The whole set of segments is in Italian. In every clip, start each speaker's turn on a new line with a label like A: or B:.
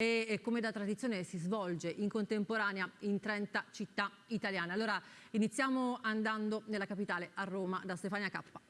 A: e come da tradizione si svolge in contemporanea in 30 città italiane. Allora iniziamo andando nella capitale, a Roma, da Stefania Cappa.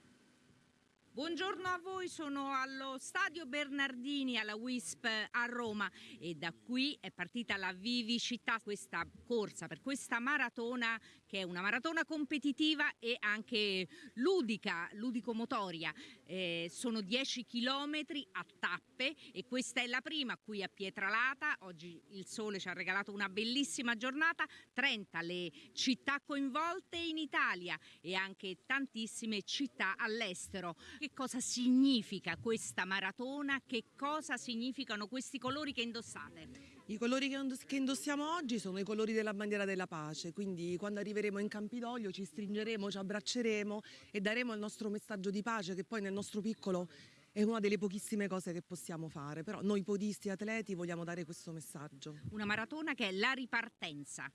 B: Buongiorno a voi, sono allo Stadio Bernardini alla WISP a Roma e da qui è partita la vivicità, questa corsa per questa maratona che è una maratona competitiva e anche ludica, ludico-motoria. Eh, sono 10 chilometri a tappe e questa è la prima qui a Pietralata, oggi il sole ci ha regalato una bellissima giornata, 30 le città coinvolte in Italia e anche tantissime città all'estero che cosa significa questa maratona, che cosa significano questi colori che indossate.
C: I colori che indossiamo oggi sono i colori della bandiera della pace, quindi quando arriveremo in Campidoglio ci stringeremo, ci abbracceremo e daremo il nostro messaggio di pace che poi nel nostro piccolo è una delle pochissime cose che possiamo fare, però noi podisti atleti vogliamo dare questo messaggio.
B: Una maratona che è la ripartenza,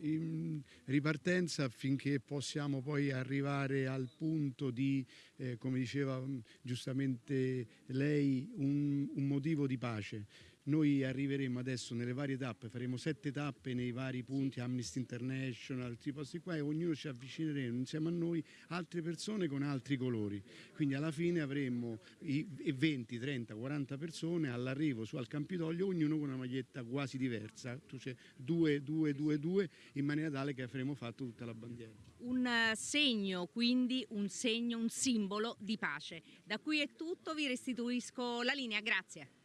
D: in ripartenza affinché possiamo poi arrivare al punto di, eh, come diceva mm, giustamente lei, un, un motivo di pace. Noi arriveremo adesso nelle varie tappe, faremo sette tappe nei vari punti, Amnesty International, questi posti qua e ognuno ci avvicineremo insieme a noi altre persone con altri colori. Quindi alla fine avremo 20, 30, 40 persone all'arrivo su al Campidoglio, ognuno con una maglietta quasi diversa, cioè due, due, due, due, in maniera tale che avremo fatto tutta la bandiera.
B: Un eh, segno, quindi un segno, un simbolo di pace. Da qui è tutto, vi restituisco la linea, grazie.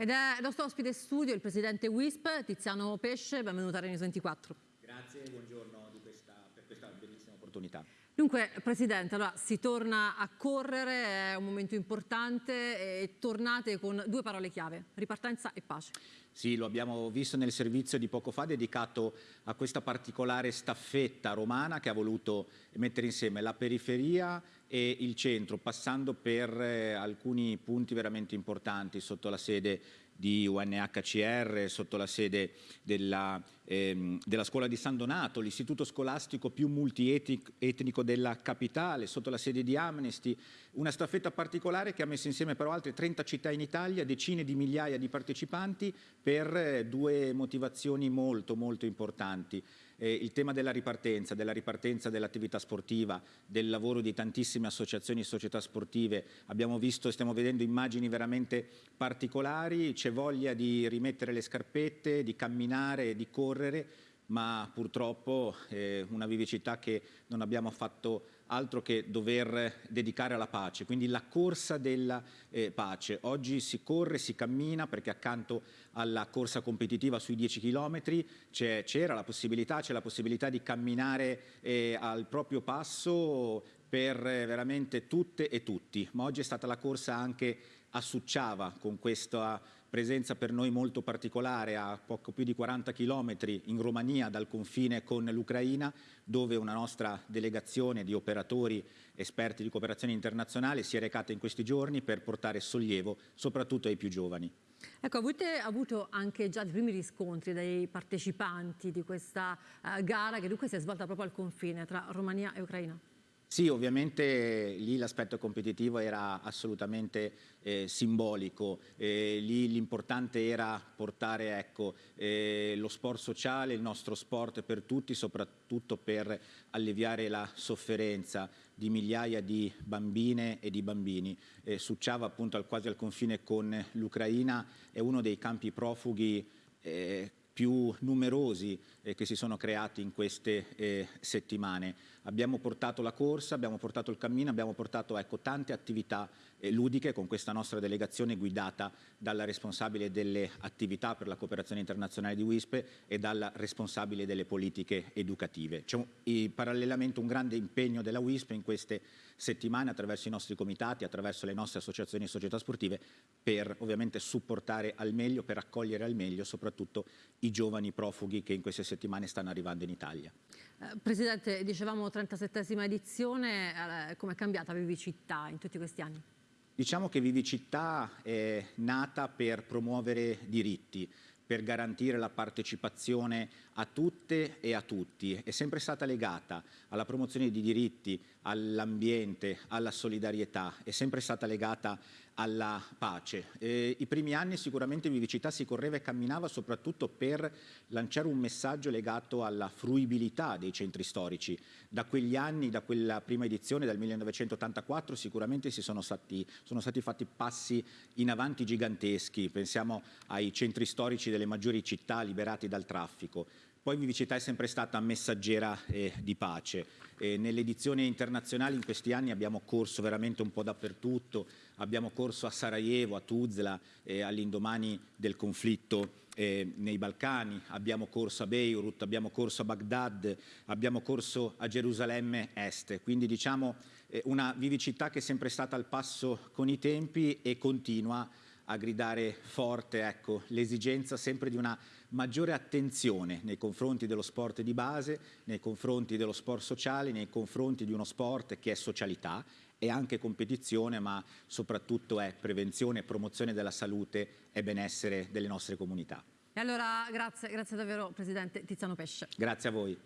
A: Ed è il nostro ospite studio, il presidente WISP, Tiziano Pesce, benvenuto a Renews 24.
E: Grazie e buongiorno questa, per questa bellissima opportunità.
A: Dunque, Presidente, allora, si torna a correre, è un momento importante e tornate con due parole chiave, ripartenza e pace.
E: Sì, lo abbiamo visto nel servizio di poco fa dedicato a questa particolare staffetta romana che ha voluto mettere insieme la periferia e il centro, passando per eh, alcuni punti veramente importanti sotto la sede di UNHCR, sotto la sede della, ehm, della scuola di San Donato, l'istituto scolastico più multietnico della capitale, sotto la sede di Amnesty, una staffetta particolare che ha messo insieme però altre 30 città in Italia, decine di migliaia di partecipanti per eh, due motivazioni molto molto importanti eh, il tema della ripartenza, della ripartenza dell'attività sportiva, del lavoro di tantissime associazioni e società sportive. Abbiamo visto e stiamo vedendo immagini veramente particolari, c'è voglia di rimettere le scarpette, di camminare, di correre, ma purtroppo eh, una vivicità che non abbiamo fatto altro che dover dedicare alla pace, quindi la corsa della eh, pace. Oggi si corre, si cammina perché accanto alla corsa competitiva sui 10 km c'era la possibilità, c'è la possibilità di camminare eh, al proprio passo per eh, veramente tutte e tutti, ma oggi è stata la corsa anche a Succiava con questa presenza per noi molto particolare a poco più di 40 chilometri in Romania dal confine con l'Ucraina dove una nostra delegazione di operatori esperti di cooperazione internazionale si è recata in questi giorni per portare sollievo soprattutto ai più giovani.
A: Ecco, avete avuto anche già i primi riscontri dai partecipanti di questa uh, gara che dunque si è svolta proprio al confine tra Romania e Ucraina?
E: Sì, ovviamente lì l'aspetto competitivo era assolutamente eh, simbolico, eh, lì l'importante era portare ecco, eh, lo sport sociale, il nostro sport per tutti, soprattutto per alleviare la sofferenza di migliaia di bambine e di bambini. Eh, Succiava appunto al, quasi al confine con l'Ucraina, è uno dei campi profughi eh, più numerosi eh, che si sono creati in queste eh, settimane. Abbiamo portato la corsa, abbiamo portato il cammino, abbiamo portato ecco, tante attività eh, ludiche con questa nostra delegazione guidata dalla responsabile delle attività per la cooperazione internazionale di WISP e dalla responsabile delle politiche educative. C'è parallelamente un grande impegno della WISP in queste settimane attraverso i nostri comitati, attraverso le nostre associazioni e società sportive per ovviamente supportare al meglio, per accogliere al meglio soprattutto i giovani profughi che in queste settimane stanno arrivando in Italia.
A: Eh, Presidente, dicevamo 37esima edizione, eh, come è cambiata Vivicità in tutti questi anni?
E: Diciamo che Vivicità è nata per promuovere diritti, per garantire la partecipazione a tutte e a tutti. È sempre stata legata alla promozione di diritti, all'ambiente, alla solidarietà, è sempre stata legata alla pace. Eh, I primi anni sicuramente Vivicità si correva e camminava soprattutto per lanciare un messaggio legato alla fruibilità dei centri storici. Da quegli anni, da quella prima edizione, dal 1984, sicuramente si sono stati, sono stati fatti passi in avanti giganteschi. Pensiamo ai centri storici delle maggiori città liberati dal traffico. Poi Vivicità è sempre stata messaggera eh, di pace. Eh, nelle edizioni internazionali in questi anni abbiamo corso veramente un po' dappertutto, abbiamo corso a Sarajevo, a Tuzla, eh, all'indomani del conflitto eh, nei Balcani, abbiamo corso a Beirut, abbiamo corso a Baghdad, abbiamo corso a Gerusalemme Est. Quindi diciamo eh, una vivicità che è sempre stata al passo con i tempi e continua a gridare forte ecco, l'esigenza sempre di una maggiore attenzione nei confronti dello sport di base, nei confronti dello sport sociale, nei confronti di uno sport che è socialità, è anche competizione, ma soprattutto è prevenzione e promozione della salute e benessere delle nostre comunità.
A: E allora grazie, grazie davvero Presidente Tiziano Pesce.
E: Grazie a voi.